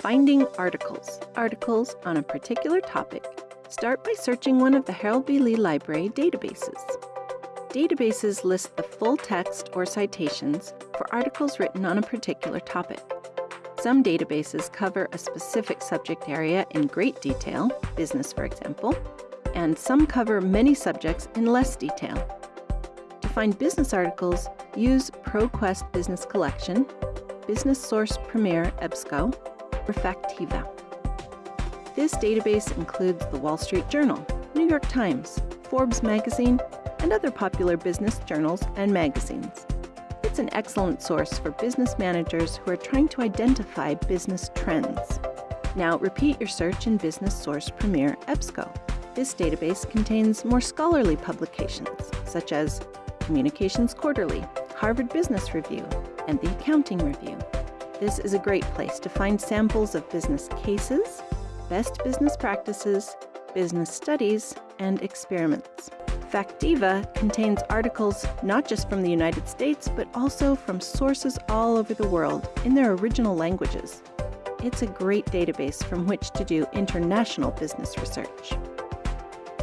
Finding articles. Articles on a particular topic. Start by searching one of the Harold B. Lee Library databases. Databases list the full text or citations for articles written on a particular topic. Some databases cover a specific subject area in great detail, business for example, and some cover many subjects in less detail. To find business articles, use ProQuest Business Collection, Business Source Premier EBSCO, Refactiva. This database includes the Wall Street Journal, New York Times, Forbes magazine, and other popular business journals and magazines. It's an excellent source for business managers who are trying to identify business trends. Now repeat your search in Business Source Premier EBSCO. This database contains more scholarly publications, such as Communications Quarterly, Harvard Business Review, and the Accounting Review. This is a great place to find samples of business cases, best business practices, business studies, and experiments. Factiva contains articles not just from the United States, but also from sources all over the world in their original languages. It's a great database from which to do international business research.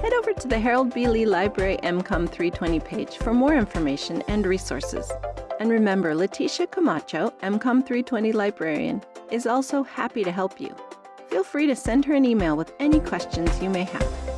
Head over to the Harold B. Lee Library MCOM 320 page for more information and resources. And remember, Leticia Camacho, MCOM 320 librarian, is also happy to help you. Feel free to send her an email with any questions you may have.